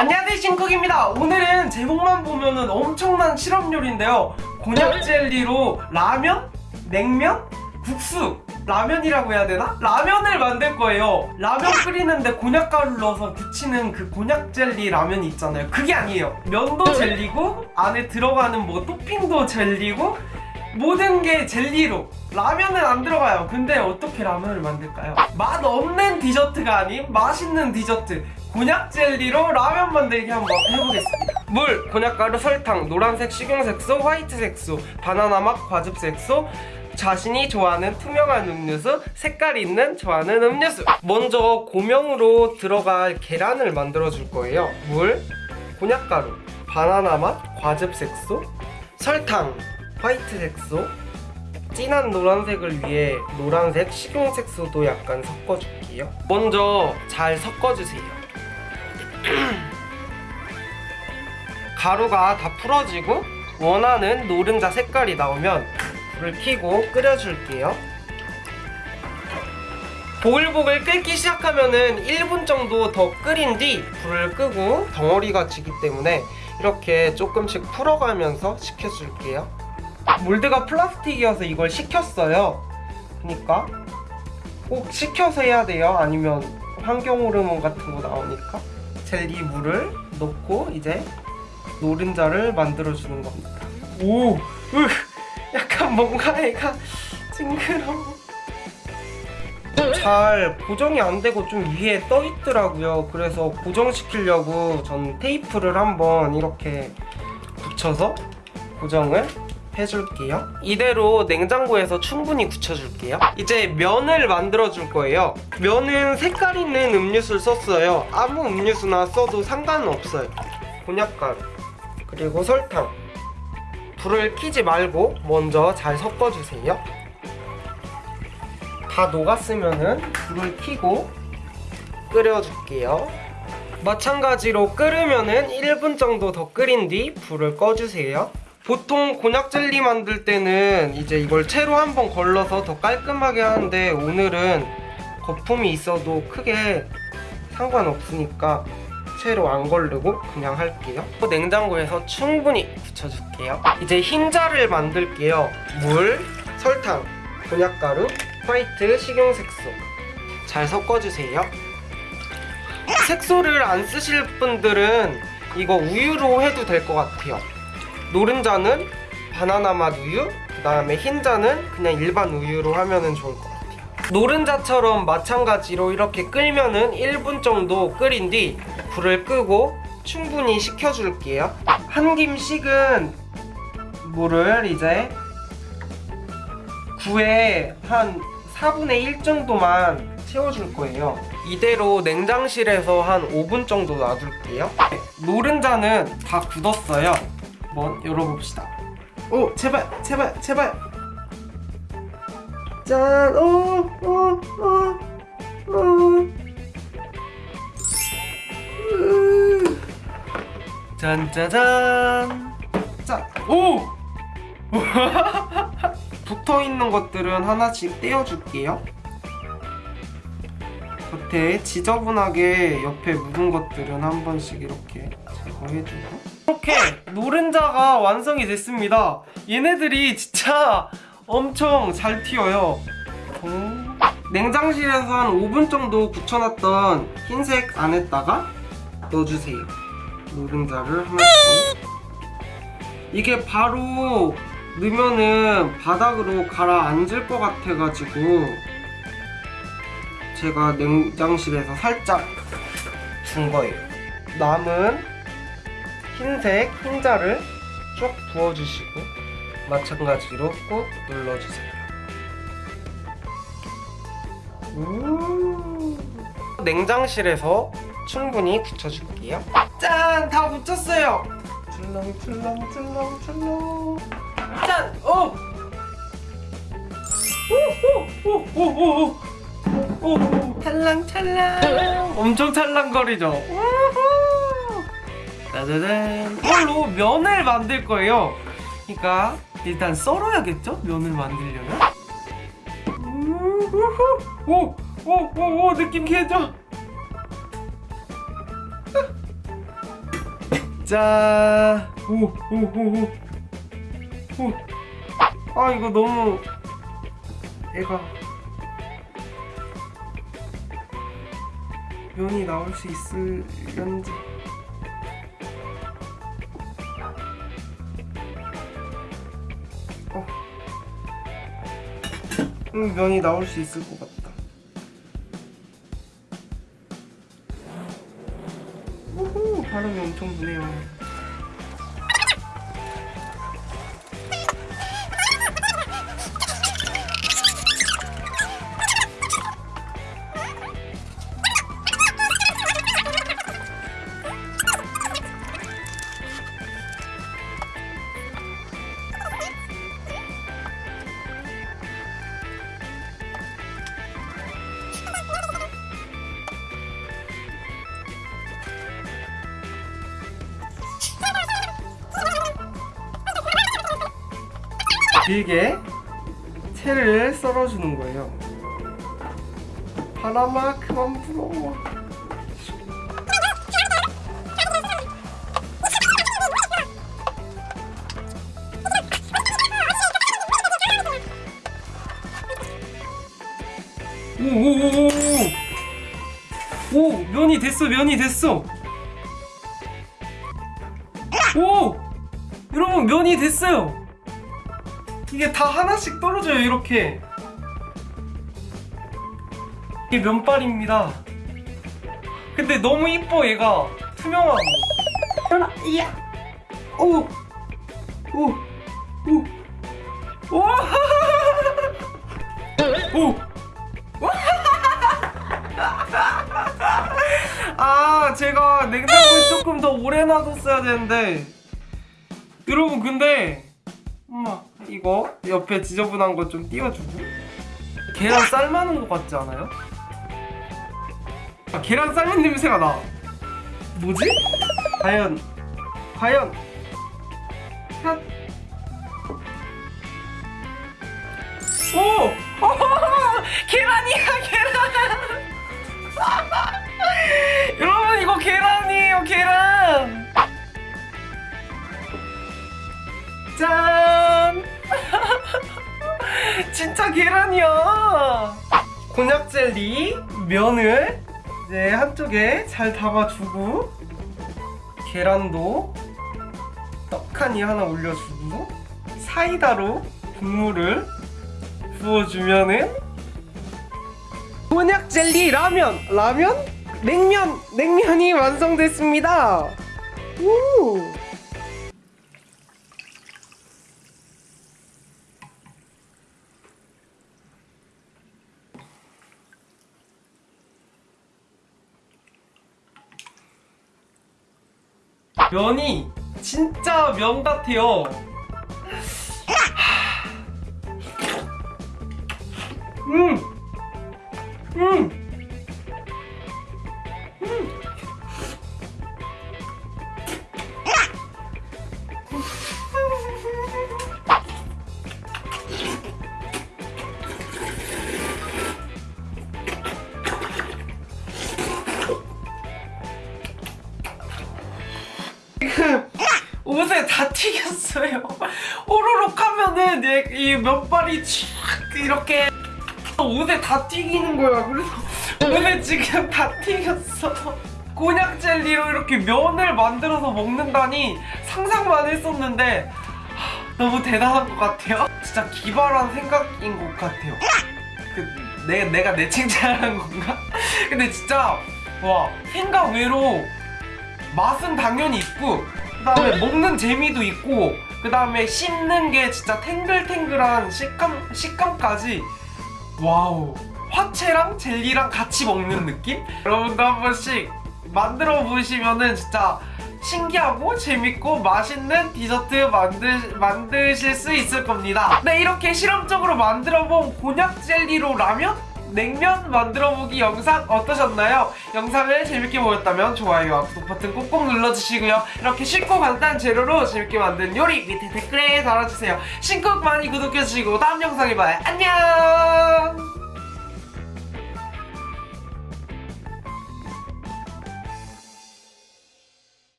안녕하세요 신쿡입니다. 오늘은 제목만 보면은 엄청난 실험 요리인데요. 곤약 젤리로 라면? 냉면? 국수. 라면이라고 해야 되나? 라면을 만들 거예요. 라면 끓이는데 곤약가루 넣어서 부치는 그 곤약 젤리 라면이 있잖아요. 그게 아니에요. 면도 젤리고 안에 들어가는 뭐 토핑도 젤리고 모든 게 젤리로. 라면은 안 들어가요. 근데 어떻게 라면을 만들까요? 맛 없는 디저트가 아닌 맛있는 디저트 곤약 젤리로 라면 만들기 한번 해보겠습니다. 물, 곤약가루, 설탕, 노란색 식용색소, 화이트 색소, 바나나 맛, 과즙 색소 자신이 좋아하는 투명한 음료수, 색깔 있는 좋아하는 음료수. 먼저 고명으로 들어갈 계란을 만들어 줄 거예요. 물, 곤약가루, 바나나 맛, 과즙 색소, 설탕, 화이트 색소. 진한 노란색을 위해 노란색 식용색소도 약간 섞어줄게요. 먼저 잘 섞어주세요 가루가 다 풀어지고 원하는 노른자 색깔이 나오면 불을 켜고 끓여줄게요. 보글보글 끓기 시작하면 은 1분 정도 더 끓인 뒤 불을 끄고 덩어리가 지기 때문에 이렇게 조금씩 풀어가면서 식혀줄게요. 몰드가 플라스틱이어서 이걸 식혔어요. 그러니까 꼭 식혀서 해야 돼요? 아니면 환경 호르몬 같은 거 나오니까 젤리 물을 넣고 이제 노른자를 만들어 주는 겁니다. 오! 으, 약간 뭔가 애가 징그러워. 잘 고정이 안 되고 좀 위에 떠 있더라고요. 그래서 고정시키려고 전 테이프를 한번 이렇게 붙여서 고정을 해줄게요. 이대로 냉장고에서 충분히 굳혀줄게요. 이제 면을 만들어 줄 거예요. 면은 색깔 있는 음료수를 썼어요. 아무 음료수나 써도 상관없어요. 곤약가루 그리고 설탕. 불을 켜지 말고 먼저 잘 섞어주세요. 다 녹았으면은 불을 켜고 끓여줄게요. 마찬가지로 끓으면은 1분 정도 더 끓인 뒤 불을 꺼주세요 보통 곤약 젤리 만들 때는 이제 이걸 채로 한번 걸러서 더 깔끔하게 하는데 오늘은 거품이 있어도 크게 상관없으니까 채로 안 걸르고 그냥 할게요. 냉장고에서 충분히 굳혀줄게요. 이제 흰자를 만들게요. 물, 설탕, 곤약가루, 화이트, 식용색소. 잘 섞어주세요. 색소를 안 쓰실 분들은 이거 우유로 해도 될 것 같아요 노른자는 바나나 맛 우유 그 다음에 흰자는 그냥 일반 우유로 하면 좋을 것 같아요. 노른자처럼 마찬가지로 이렇게 끓면 은 1분 정도 끓인 뒤 불을 끄고 충분히 식혀줄게요. 한 김 식은 물을 이제 9에 한 4분의 1 정도만 채워줄 거예요. 이대로 냉장실에서 한 5분 정도 놔둘게요. 노른자는 다 굳었어요 한번 열어봅시다 오 제발 제발 제발 짠! 오! 오! 오! 오! 으. 짠짜잔 짠! 오! 붙어있는 것들은 하나씩 떼어줄게요 겉에 지저분하게 옆에 묻은 것들은 한 번씩 이렇게 제거해주고. 이렇게 노른자가 완성이 됐습니다. 얘네들이 진짜 엄청 잘 튀어요. 오. 냉장실에서 한 5분 정도 굳혀놨던 흰색 안에다가 넣어주세요. 노른자를 하나씩 이게 바로 넣으면은 바닥으로 가라앉을 것 같아가지고 제가 냉장실에서 살짝 준 거예요. 남은 흰색 흰자를 쭉 부어주시고 마찬가지로 꾹 눌러주세요. 음. 냉장실에서 충분히 굳혀줄게요. 짠! 다 붙였어요! 출렁출렁출렁출렁. 짠! 오! 오오오오오 오 오! 찰랑찰랑 엄청 찰랑거리죠? 짜자잔 이걸로 면을 만들 거예요 그러니까 일단 썰어야겠죠? 면을 만들려면 우후! 오! 오! 오! 오! 느낌 개죠? 짠! 오, 오, 오, 오. 오. 아, 이거 너무 애가 면이 나올 수 있을런지. 어. 음, 면이 나올 수 있을 것 같다. 바람이 엄청 부네요. 길게 채를 썰어주는 거예요. 바람아 그만 불어. 오오오오 오 면이 됐어 면이 됐어 오 여러분 면이 됐어요 이게 다 하나씩 떨어져요 이렇게. 이게 면발입니다. 근데 너무 이뻐 얘가. 투명하고. 하나 이야. 오오오 오. 오! 오! 아 제가 냉장고에 조금 더 오래 놔뒀어야 되는데. 여러분 근데 엄마 이거 옆에 지저분한 거 좀 띄워주고 계란 삶아놓은 것 같지 않아요? 아 계란 삶은 냄새가 나 뭐지? 과연 과연 핫 오! 계란이야 계란 여러분 이거 계란이에요 계란 진짜 계란이야. 곤약 젤리 면을 이제 한쪽에 잘 담아주고 계란도 떡하니 하나 올려주고 사이다로 국물을 부어주면은 곤약 젤리 라면 라면? 냉면 냉면이 완성됐습니다. 오 면이 진짜 면 같아요. 지금 옷에 다 튀겼어요. 오로록 하면은 얘- 이 면발이 촥 이렇게 옷에 다 튀기는 거야. 그래서 옷에 지금 다 튀겼어. 곤약 젤리로 이렇게 면을 만들어서 먹는다니 상상만 했었는데 하, 너무 대단한 것 같아요. 진짜 기발한 생각인 것 같아요. 그, 내, 내가 내 칭찬하는 건가? 근데 진짜 와 생각 외로 맛은 당연히 있고 그 다음에 먹는 재미도 있고 그 다음에 씹는 게 진짜 탱글탱글한 식감, 식감까지 wow 화채랑 젤리랑 같이 먹는 느낌? 여러분도 한 번씩 만들어 보시면은 진짜 신기하고 재밌고 맛있는 디저트 만드, 만드실 수 있을 겁니다 네 이렇게 실험적으로 만들어 본 곤약 젤리로 라면? 냉면 만들어보기 영상 어떠셨나요? 영상을 재밌게 보셨다면 좋아요와 구독 버튼 꼭꼭 눌러주시고요. 이렇게 쉽고 간단한 재료로 재밌게 만든 요리 밑에 댓글에 달아주세요. 신곡 많이 구독해주시고 다음 영상에 봐요. 안녕